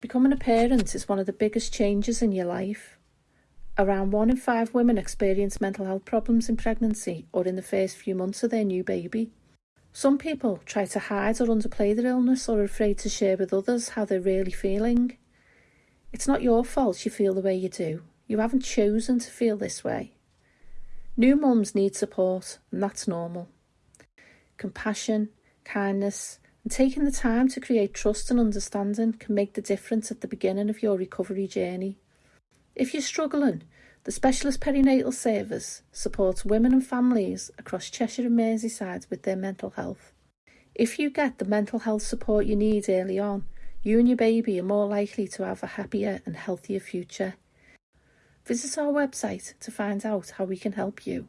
Becoming a parent is one of the biggest changes in your life. Around one in five women experience mental health problems in pregnancy or in the first few months of their new baby. Some people try to hide or underplay their illness or are afraid to share with others how they're really feeling. It's not your fault you feel the way you do. You haven't chosen to feel this way. New mums need support, and that's normal. Compassion, kindness, taking the time to create trust and understanding can make the difference at the beginning of your recovery journey. If you're struggling, the Specialist Perinatal Service supports women and families across Cheshire and Merseyside with their mental health. If you get the mental health support you need early on, you and your baby are more likely to have a happier and healthier future. Visit our website to find out how we can help you.